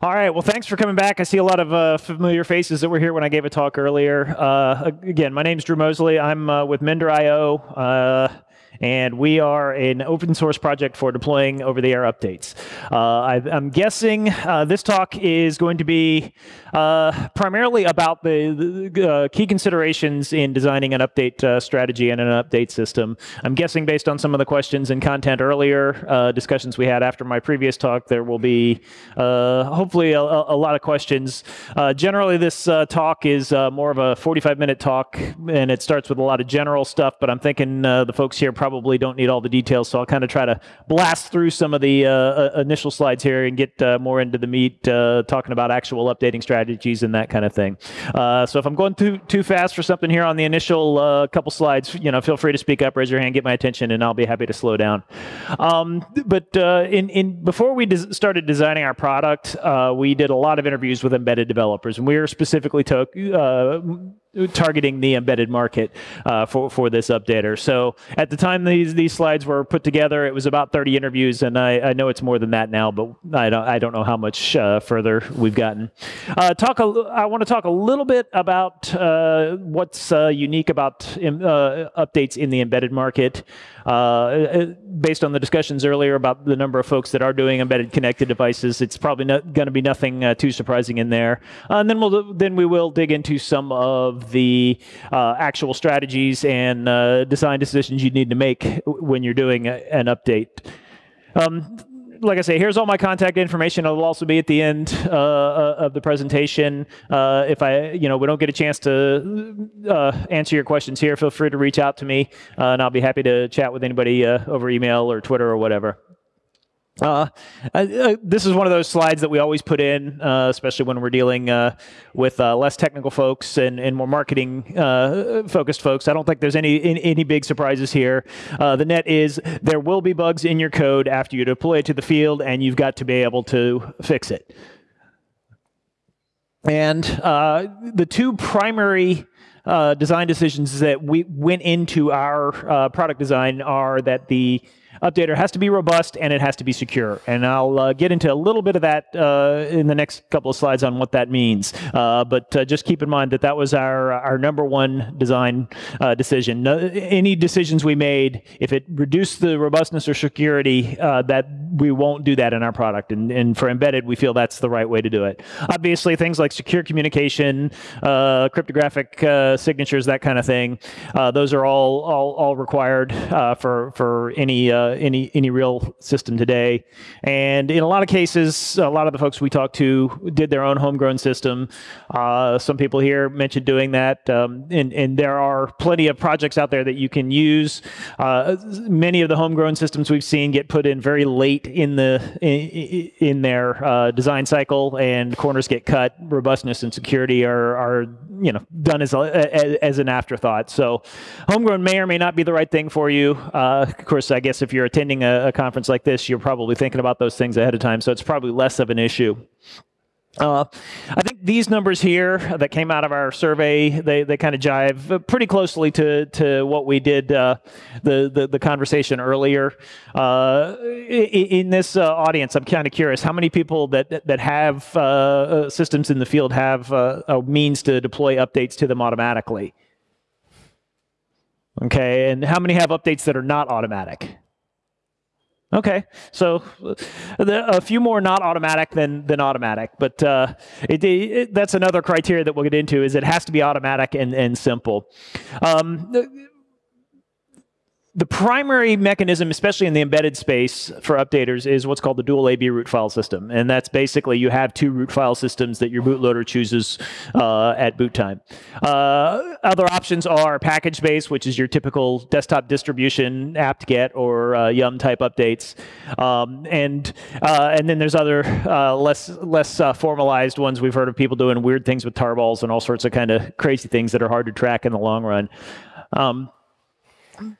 All right. Well, thanks for coming back. I see a lot of uh, familiar faces that were here when I gave a talk earlier. Uh, again, my name is Drew Moseley. I'm uh, with Mender.io. And we are an open source project for deploying over the air updates. Uh, I, am guessing uh, this talk is going to be uh, primarily about the, the uh, key considerations in designing an update uh, strategy and an update system. I'm guessing based on some of the questions and content earlier, uh, discussions we had after my previous talk, there will be hopefully a, a, lot of questions. generally, this talk is more of a 45 minute talk, and it starts with a lot of general stuff, but I'm thinking the folks here probably probably don't need all the details, so I'll kind of try to blast through some of the uh, uh, initial slides here and get uh, more into the meat, uh, talking about actual updating strategies and that kind of thing. Uh, so if I'm going too too fast for something here on the initial couple slides, you know, feel free to speak up, raise your hand, get my attention, and I'll be happy to slow down. Um, but in in before we des started designing our product, we did a lot of interviews with embedded developers, and we were specifically took targeting the embedded market uh, for for this updater. So at the time these these slides were put together, it was about 30 interviews, and I, I know it's more than that now, but I don't I don't know how much uh, further we've gotten. Uh, talk a, I want to talk a little bit about uh, what's uh, unique about uh, updates in the embedded market. Uh, based on the discussions earlier about the number of folks that are doing embedded connected devices, it's probably not going to be nothing uh, too surprising in there. Uh, and then we'll then we will dig into some of the uh, actual strategies and uh, design decisions you need to make when you're doing a, an update. Um, like I say, here's all my contact information. It'll also be at the end uh, uh, of the presentation. Uh, if I, you know, we don't get a chance to uh, answer your questions here, feel free to reach out to me, uh, and I'll be happy to chat with anybody uh, over email or Twitter or whatever. Uh, uh, this is one of those slides that we always put in, uh, especially when we're dealing uh, with uh, less technical folks and, and more marketing uh, focused folks. I don't think there's any any big surprises here. the net is there will be bugs in your code after you deploy it to the field, and you've got to be able to fix it. And the two primary design decisions that we went into our product design are that the updater has to be robust and it has to be secure. And I'll uh, get into a little bit of that uh, in the next couple of slides on what that means. Uh, but uh, just keep in mind that that was our, our number one design uh, decision. any decisions we made, if it reduced the robustness or security, uh, that we won't do that in our product. And, and, for embedded, we feel that's the right way to do it. Obviously, things like secure communication, cryptographic signatures, that kind of thing, those are all, all, all required for, for any uh, any any real system today. And in a lot of cases, a lot of the folks we talked to did their own homegrown system. Uh, some people here mentioned doing that, um, and and there are plenty of projects out there that you can use. Uh, many of the homegrown systems we've seen get put in very late in the in, in their uh, design cycle, and corners get cut. Robustness and security are are you know done as a, as an afterthought. So homegrown may or may not be the right thing for you. Uh, of course, I guess if you're attending a, a, conference like this, you're probably thinking about those things ahead of time. So it's probably less of an issue. Uh, I think these numbers here that came out of our survey, they, they kind of jive pretty closely to, to what we did uh, the, the, the, conversation earlier. Uh, in, in, this uh, audience, I'm kind of curious, how many people that, that have uh, uh, systems in the field have a means to deploy updates to them automatically? Okay, and how many have updates that are not automatic? Okay, so a few more not automatic than than automatic, but uh, it, it, that's another criteria that we'll get into. Is it has to be automatic and and simple. Um, the primary mechanism, especially in the embedded space for updaters, is what's called the dual AB root file system. And that's basically you have two root file systems that your bootloader chooses uh, at boot time. Uh, other options are package-based, which is your typical desktop distribution, apt-get or uh, yum type updates. Um, and, uh, and then there's other uh, less, less uh, formalized ones. We've heard of people doing weird things with tarballs and all sorts of kind of crazy things that are hard to track in the long run. Um,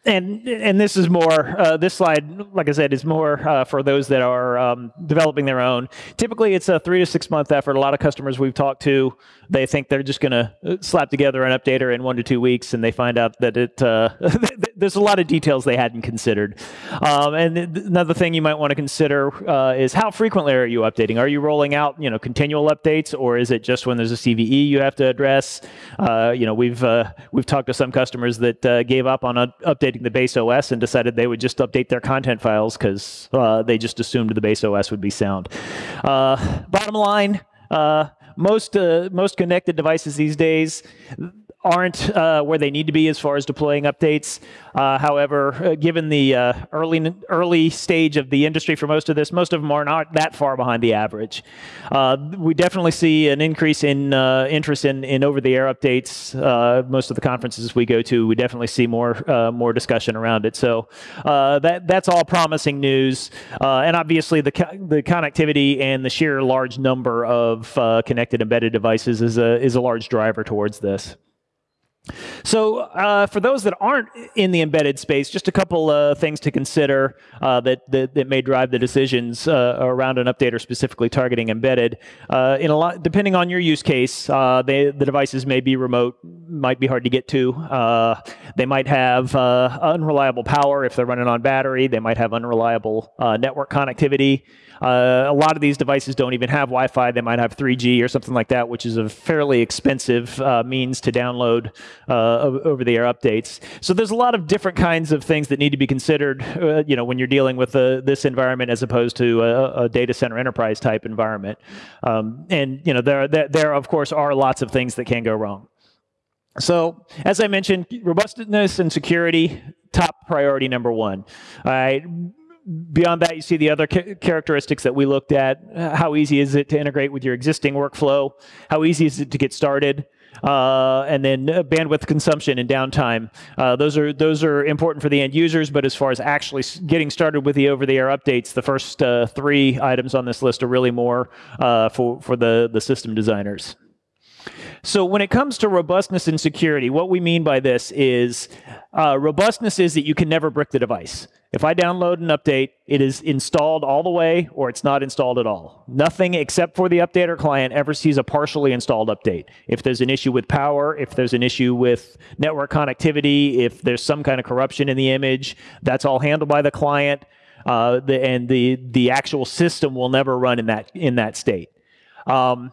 and and this is more uh, this slide like i said is more uh, for those that are um, developing their own. Typically it's a three to six month effort. A lot of customers we've talked to they think they're just going to uh, slap together an updater in one to two weeks and they find out that it uh, there's a lot of details they hadn't considered. Um, and another thing you might want to consider uh, is how frequently are you updating? Are you rolling out you know continual updates or is it just when there's a cve you have to address? Uh, you know we've we've talked to some customers that gave up on a updating the base OS and decided they would just update their content files because uh, they just assumed the base OS would be sound. Uh, bottom line, uh, most uh, most connected devices these days aren't uh, where they need to be as far as deploying updates. Uh, however, uh, given the uh, early early stage of the industry for most of this, most of them are not that far behind the average. Uh, we definitely see an increase in uh, interest in, in over-the-air updates. most of the conferences we go to, we definitely see more more discussion around it. So that that's all promising news. and obviously, the co the connectivity and the sheer large number of connected embedded devices is a is a large driver towards this. So uh, for those that aren't in the embedded space, just a couple uh, things to consider uh, that, that, that may drive the decisions uh, around an updater specifically targeting embedded. Uh, in a lot, depending on your use case, uh, they, the devices may be remote, might be hard to get to. they might have unreliable power if they're running on battery. They might have unreliable network connectivity. A lot of these devices don't even have Wi-Fi. They might have 3G or something like that, which is a fairly expensive means to download uh, over-the-air updates. So there's a lot of different kinds of things that need to be considered, uh, you know, when you're dealing with uh, this environment as opposed to a, a data center enterprise type environment. Um, and you know, there, there, there of course are lots of things that can go wrong. So, as I mentioned, robustness and security, top priority number one. All right, beyond that, you see the other characteristics that we looked at. How easy is it to integrate with your existing workflow? How easy is it to get started? Uh, and then uh, bandwidth consumption and downtime. Uh, those are those are important for the end users, but as far as actually getting started with the over-the-air updates, the first uh, three items on this list are really more uh, for for the the system designers. So when it comes to robustness and security, what we mean by this is uh, robustness is that you can never brick the device. If I download an update, it is installed all the way or it's not installed at all. Nothing except for the updater client ever sees a partially installed update. If there's an issue with power, if there's an issue with network connectivity, if there's some kind of corruption in the image, that's all handled by the client. Uh, the, and the, the actual system will never run in that, in that state. Um,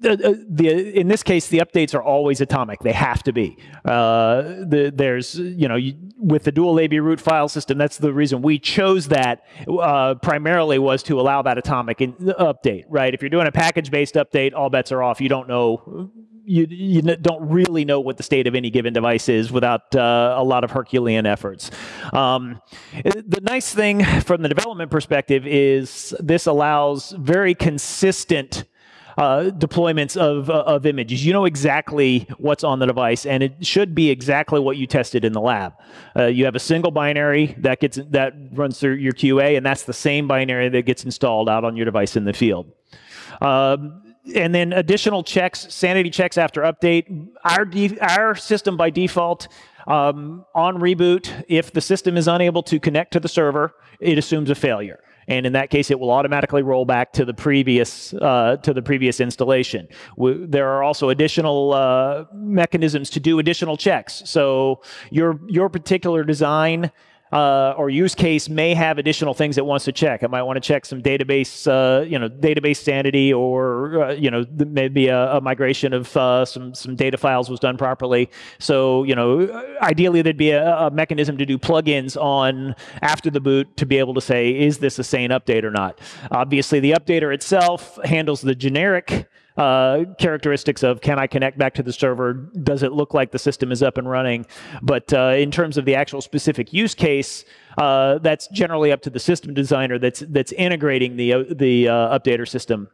the, uh, the, in this case, the updates are always atomic. They have to be. Uh, the, there's, you know, you, with the dual AB root file system, that's the reason we chose that uh, primarily was to allow that atomic in, update, right? If you're doing a package-based update, all bets are off. You don't know, you, you don't really know what the state of any given device is without uh, a lot of Herculean efforts. Um, the nice thing from the development perspective is this allows very consistent uh, deployments of, uh, of images. You know exactly what's on the device, and it should be exactly what you tested in the lab. Uh, you have a single binary that gets that runs through your QA, and that's the same binary that gets installed out on your device in the field. Um, and then additional checks, sanity checks after update. Our, our system by default um, on reboot, if the system is unable to connect to the server, it assumes a failure and in that case, it will automatically roll back to the previous uh, to the previous installation. We, there are also additional uh, mechanisms to do additional checks. So your your particular design uh, or use case may have additional things it wants to check. It might want to check some database, uh, you know, database sanity, or uh, you know, maybe a, a migration of uh, some some data files was done properly. So you know, ideally there'd be a, a, mechanism to do plugins on after the boot to be able to say, is this a sane update or not? Obviously, the updater itself handles the generic uh, characteristics of can I connect back to the server? Does it look like the system is up and running? But uh, in terms of the actual specific use case, uh, that's generally up to the system designer that's that's integrating the uh, the uh, updater system.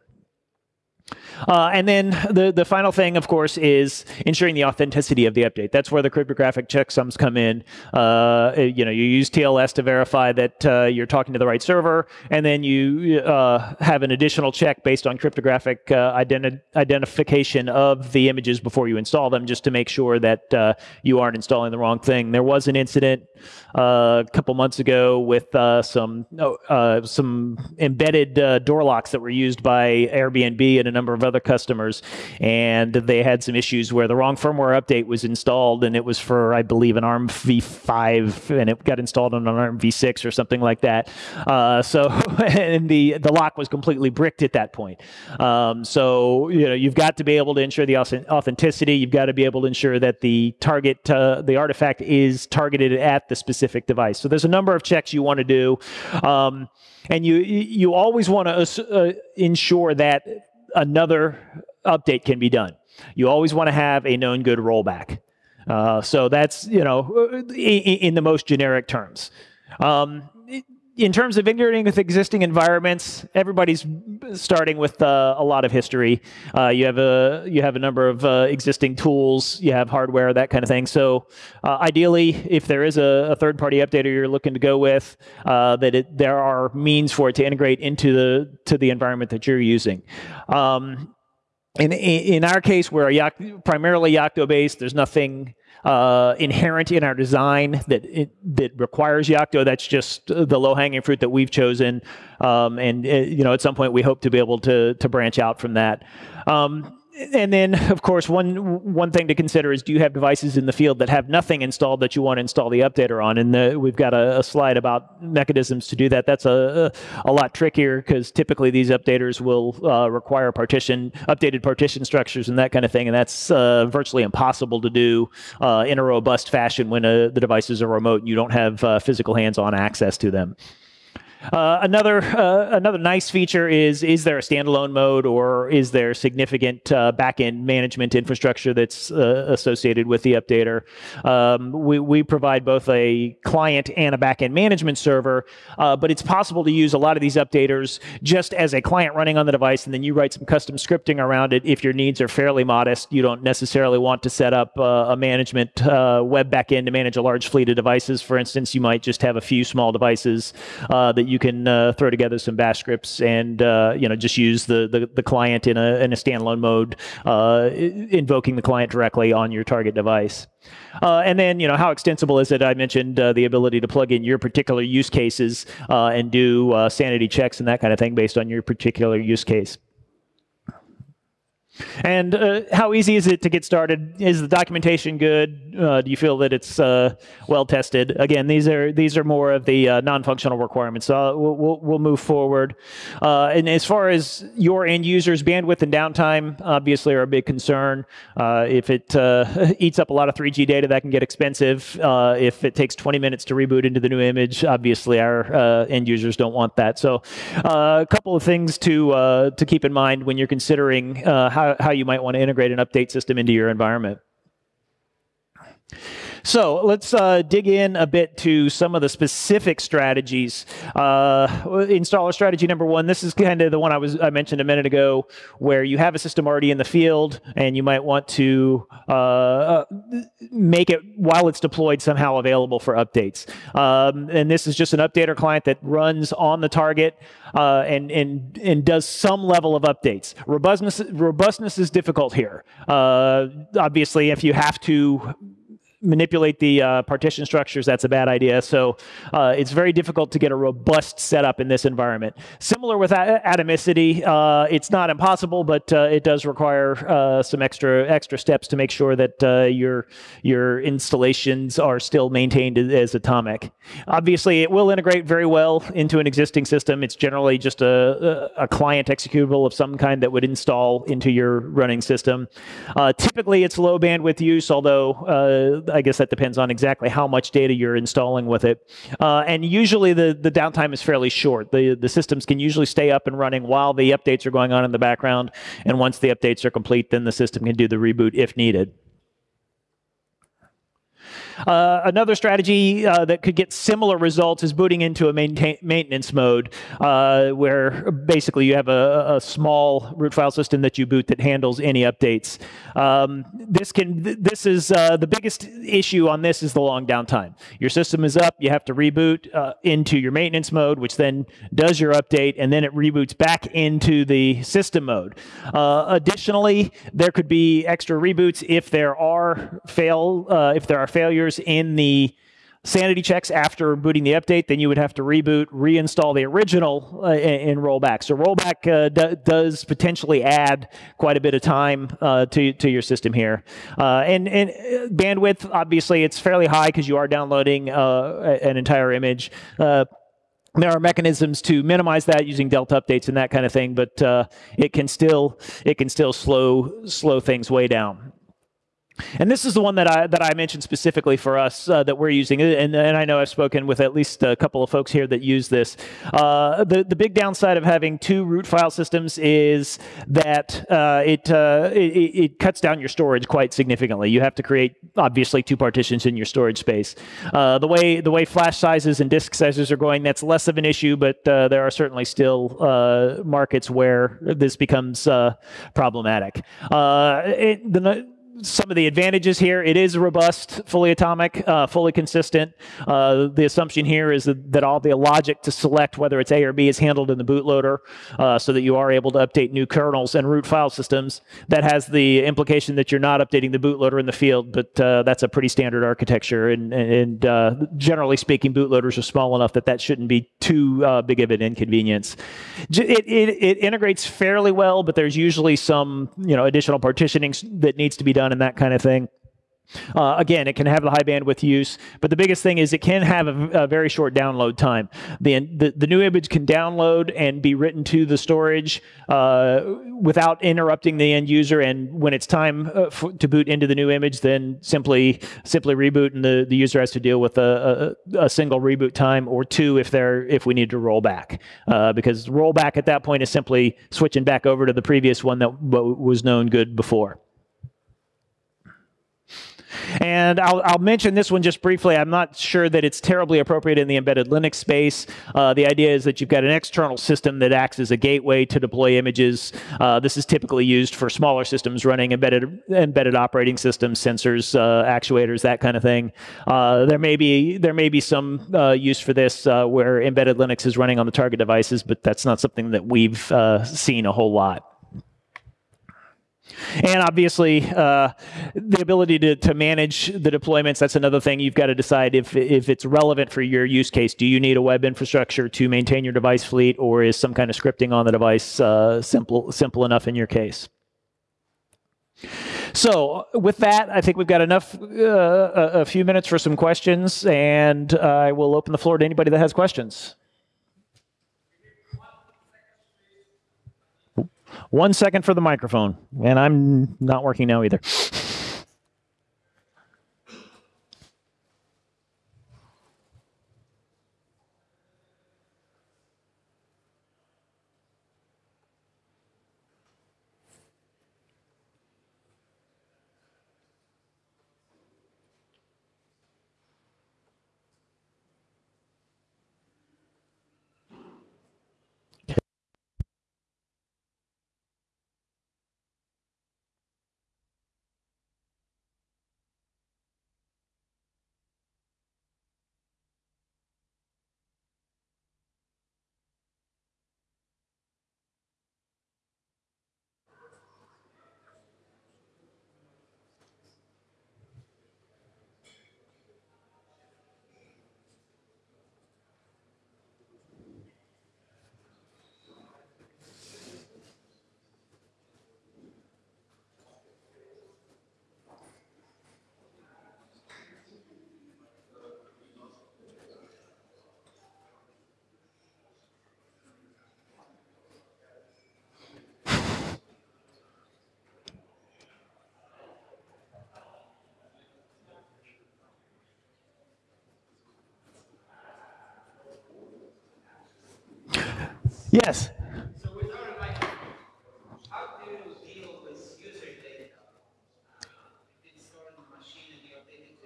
Uh, and then the, the final thing, of course, is ensuring the authenticity of the update. That's where the cryptographic checksums come in. Uh, you know, you use TLS to verify that uh, you're talking to the right server, and then you uh, have an additional check based on cryptographic uh, identi identification of the images before you install them, just to make sure that uh, you aren't installing the wrong thing. There was an incident a couple months ago with some oh, some embedded door locks that were used by Airbnb and a number of other customers, and they had some issues where the wrong firmware update was installed, and it was for, I believe, an ARM v5, and it got installed on an ARM v6 or something like that. Uh, so, and the the lock was completely bricked at that point. Um, so, you know, you've got to be able to ensure the authenticity. You've got to be able to ensure that the target, uh, the artifact, is targeted at the specific device. So, there's a number of checks you want to do. Um, and you you always want to uh, ensure that another update can be done. You always want to have a known good rollback. Uh, so that's you know in, in the most generic terms. Um, in terms of integrating with existing environments, everybody's starting with uh, a lot of history. Uh, you have a you have a number of uh, existing tools, you have hardware, that kind of thing. So uh, ideally, if there is a, a, third-party updater you're looking to go with, uh, that it, there are means for it to integrate into the to the environment that you're using. Um, in, in our case, we're primarily Yocto based. There's nothing uh, inherent in our design that it, that requires Yocto. That's just the low hanging fruit that we've chosen, um, and uh, you know at some point we hope to be able to to branch out from that. Um, and then, of course, one one thing to consider is: Do you have devices in the field that have nothing installed that you want to install the updater on? And the, we've got a, a, slide about mechanisms to do that. That's a a, a lot trickier because typically these updaters will uh, require partition updated partition structures and that kind of thing, and that's uh, virtually impossible to do uh, in a robust fashion when uh, the devices are remote and you don't have uh, physical hands-on access to them. Uh, another uh, another nice feature is is there a standalone mode or is there significant uh, backend management infrastructure that's uh, associated with the updater? Um, we, we provide both a client and a backend management server, uh, but it's possible to use a lot of these updaters just as a client running on the device, and then you write some custom scripting around it. If your needs are fairly modest, you don't necessarily want to set up a management web backend to manage a large fleet of devices. For instance, you might just have a few small devices that you can uh, throw together some bash scripts and uh, you know just use the, the, the client in a in a standalone mode, uh, invoking the client directly on your target device. Uh, and then, you know, how extensible is it? I mentioned uh, the ability to plug in your particular use cases and do sanity checks and that kind of thing based on your particular use case. And uh, how easy is it to get started? Is the documentation good? Uh, do you feel that it's uh, well tested? Again, these are these are more of the uh, non-functional requirements. So we'll, we'll, we'll move forward. Uh, and as far as your end users, bandwidth and downtime obviously are a big concern. Uh, if it eats up a lot of 3G data, that can get expensive. if it takes 20 minutes to reboot into the new image, obviously our end users don't want that. So a couple of things to to keep in mind when you're considering how how, how you might want to integrate an update system into your environment. So let's uh, dig in a bit to some of the specific strategies. Uh, installer strategy number one. This is kind of the one I was I mentioned a minute ago, where you have a system already in the field, and you might want to uh, uh make it while it's deployed somehow available for updates. Um, and this is just an updater client that runs on the target uh, and and and does some level of updates. Robustness robustness is difficult here. Uh, obviously, if you have to manipulate the uh, partition structures, that's a bad idea. So uh, it's very difficult to get a robust setup in this environment. Similar with atomicity, uh, it's not impossible, but uh, it does require uh, some extra extra steps to make sure that uh, your your installations are still maintained as atomic. Obviously, it will integrate very well into an existing system. It's generally just a, a client executable of some kind that would install into your running system. typically, it's low bandwidth use, although I guess that depends on exactly how much data you're installing with it. Uh, and usually the, the downtime is fairly short. The, the systems can usually stay up and running while the updates are going on in the background. And once the updates are complete, then the system can do the reboot if needed. Uh, another strategy uh, that could get similar results is booting into a maintenance mode, uh, where basically you have a, a, small root file system that you boot that handles any updates. Um, this can this is uh, the biggest issue on this is the long downtime. Your system is up, you have to reboot uh, into your maintenance mode, which then does your update, and then it reboots back into the system mode. Additionally, there could be extra reboots if there are fail if there are failures in the sanity checks after booting the update, then you would have to reboot, reinstall the original uh, in rollback. So rollback uh, does potentially add quite a bit of time uh, to, to your system here. Uh, and, and uh, bandwidth, obviously, it's fairly high because you are downloading uh, an entire image there are mechanisms to minimize that using delta updates and that kind of thing, but uh, it can still it can still slow slow things way down. And this is the one that I that I mentioned specifically for us uh, that we're using, and, and I know I've spoken with at least a couple of folks here that use this. Uh, the the big downside of having two root file systems is that uh, it, uh, it, it cuts down your storage quite significantly. You have to create obviously two partitions in your storage space. Uh, the way the way flash sizes and disk sizes are going, that's less of an issue, but uh, there are certainly still markets where this becomes problematic. It, the some of the advantages here. It is robust, fully atomic, uh, fully consistent. Uh, the assumption here is that, that, all the logic to select whether it's A or B is handled in the bootloader uh, so that you are able to update new kernels and root file systems. That has the implication that you're not updating the bootloader in the field, but uh, that's a pretty standard architecture. And, and uh, generally speaking, bootloaders are small enough that that shouldn't be too uh, big of an inconvenience. It, it, it integrates fairly well, but there's usually some you know additional partitioning that needs to be done done and that kind of thing. Uh, again, it can have the high bandwidth use, but the biggest thing is it can have a, a very short download time. The, the, the, new image can download and be written to the storage uh, without interrupting the end user. And when it's time uh, to boot into the new image, then simply simply reboot, and the, the user has to deal with a, a, a single reboot time or two if they're if we need to roll back, uh, because rollback at that point is simply switching back over to the previous one that was known good before. And I'll, I'll, mention this one just briefly. I'm not sure that it's terribly appropriate in the embedded Linux space. Uh, the idea is that you've got an external system that acts as a gateway to deploy images. Uh, this is typically used for smaller systems running embedded embedded operating systems, sensors, uh, actuators, that kind of thing. Uh, there may be there may be some uh, use for this where embedded Linux is running on the target devices, but that's not something that we've seen a whole lot. And obviously, uh, the ability to, to manage the deployments, that's another thing you've got to decide if, if it's relevant for your use case. Do you need a web infrastructure to maintain your device fleet, or is some kind of scripting on the device uh, simple, simple enough in your case? So with that, I think we've got enough, uh, a, a few minutes for some questions, and I will open the floor to anybody that has questions. One second for the microphone, and I'm not working now either. Yes. So with our device, how do you deal with user data? If it's stored in the machine and you update it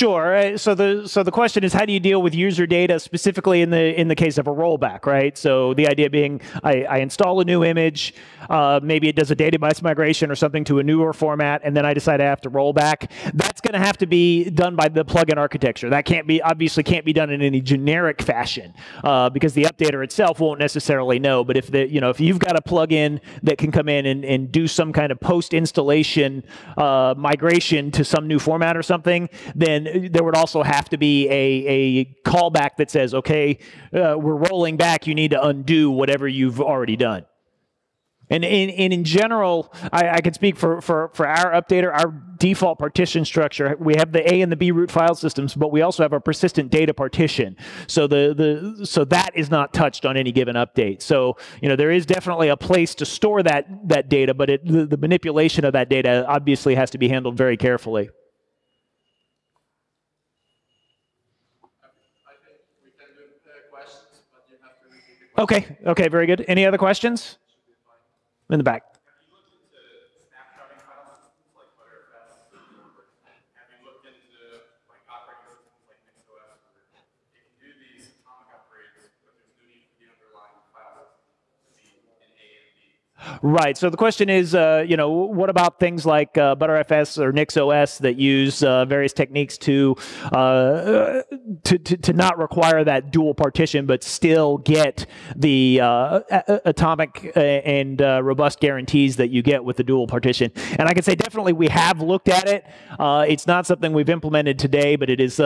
Sure. Uh, so the so the question is, how do you deal with user data specifically in the in the case of a rollback, right? So the idea being, I, I install a new image, uh, maybe it does a database migration or something to a newer format, and then I decide I have to roll back. That's going to have to be done by the plugin architecture. That can't be obviously can't be done in any generic fashion uh, because the updater itself won't necessarily know. But if the you know if you've got a plugin that can come in and, and do some kind of post installation uh, migration to some new format or something, then there would also have to be a, a callback that says, okay, uh, we're rolling back. You need to undo whatever you've already done. And in, and in general, I, I can speak for, for, for our updater, our default partition structure. We have the A and the B root file systems, but we also have a persistent data partition. So the, the so that is not touched on any given update. So you know there is definitely a place to store that that data, but it, the, the manipulation of that data obviously has to be handled very carefully. Okay, okay, very good. Any other questions? In the back. Right. So the question is, uh, you know, what about things like uh, ButterFS or NixOS that use uh, various techniques to, uh, to, to to not require that dual partition, but still get the uh, atomic uh, and robust guarantees that you get with the dual partition? And I can say definitely we have looked at it. it's not something we've implemented today, but it is, you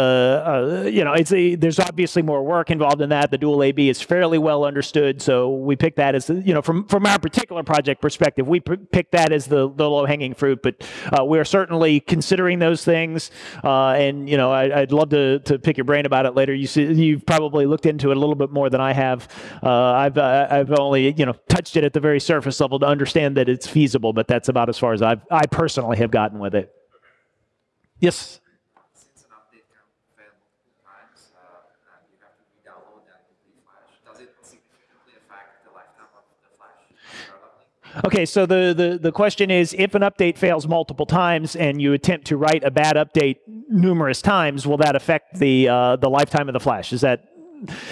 know, it's a, there's obviously more work involved in that. The dual AB is fairly well understood, so we picked that as, you know, from from our particular project perspective. We picked that as the, the low hanging fruit, but uh, we're certainly considering those things. Uh, and you know, I, would love to, to pick your brain about it later. You see, you've probably looked into it a little bit more than I have. Uh, I've uh, I've only you know touched it at the very surface level to understand that it's feasible, but that's about as far as I've I personally have gotten with it. Yes. Okay, so the, the, the question is, if an update fails multiple times and you attempt to write a bad update numerous times, will that affect the, uh, the lifetime of the flash? Is that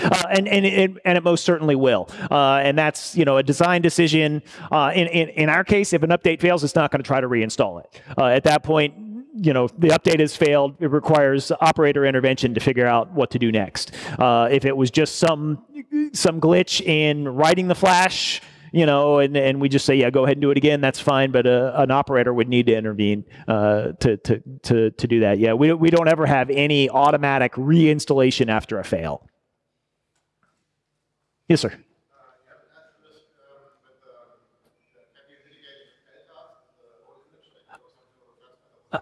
uh, and and it, and it most certainly will. Uh, and that's you know a design decision. Uh, in, in in our case, if an update fails, it's not going to try to reinstall it. Uh, at that point, you know the update has failed. It requires operator intervention to figure out what to do next. Uh, if it was just some some glitch in writing the flash you know, and, and we just say, yeah, go ahead and do it again. That's fine. But uh, an operator would need to intervene uh, to, to, to, to do that. Yeah, we, we don't ever have any automatic reinstallation after a fail. Yes, sir. Uh,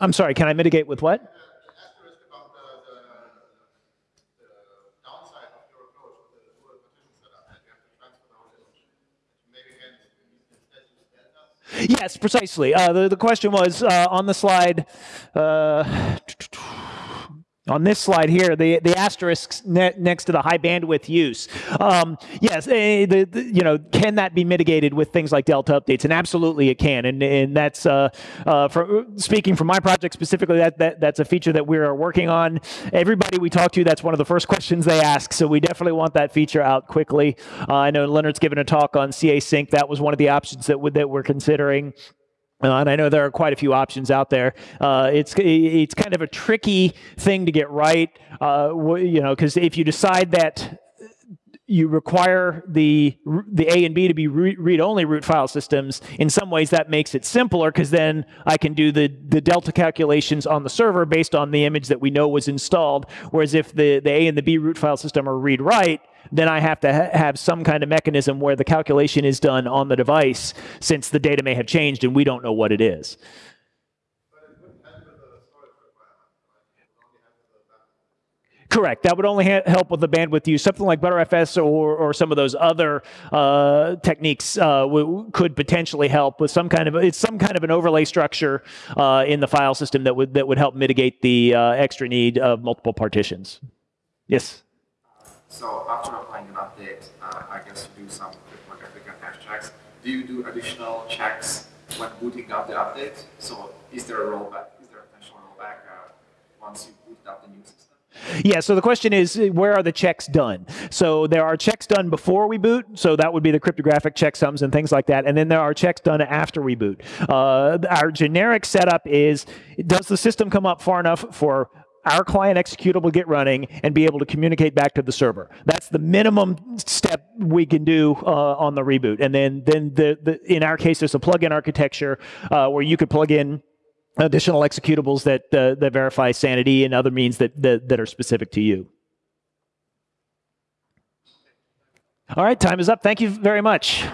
I'm sorry, can I mitigate with what? Yes, precisely. Uh, the, the question was uh, on the slide. Uh, on this slide here, the, the asterisks ne next to the high bandwidth use. Um, yes, uh, the, the, you know, can that be mitigated with things like Delta updates? And absolutely it can. And, and that's, uh, uh, speaking from my project specifically, that, that, that's a feature that we are working on. Everybody we talk to, that's one of the first questions they ask. So we definitely want that feature out quickly. Uh, I know Lennart's given a talk on casync. That was one of the options that, that we're considering. Uh, and I know there are quite a few options out there. Uh, it's it's kind of a tricky thing to get right, uh, you know, because if you decide that you require the the A and B to be read-only root file systems. In some ways, that makes it simpler because then I can do the the delta calculations on the server based on the image that we know was installed. Whereas if the the A and the B root file system are read-write, then I have to ha have some kind of mechanism where the calculation is done on the device since the data may have changed and we don't know what it is. Correct. That would only help with the bandwidth use. Something like ButterFS or, or some of those other uh, techniques uh, could potentially help with some kind of it's some kind of an overlay structure uh, in the file system that would that would help mitigate the uh, extra need of multiple partitions. Yes. So after applying an update, uh, I guess you do some cryptographic and hash checks. Do you do additional checks when booting up the update? So is there a rollback? Is there a potential rollback uh, once you boot up the new system? Yeah, so the question is where are the checks done? So there are checks done before we boot, so that would be the cryptographic checksums and things like that, and then there are checks done after we boot. Uh, our generic setup is does the system come up far enough for our client executable get running and be able to communicate back to the server. That's the minimum step we can do uh, on the reboot. And then, then the, the, in our case, there's a plug-in architecture uh, where you could plug in additional executables that uh, that verify sanity and other means that, that that are specific to you. All right, time is up. Thank you very much.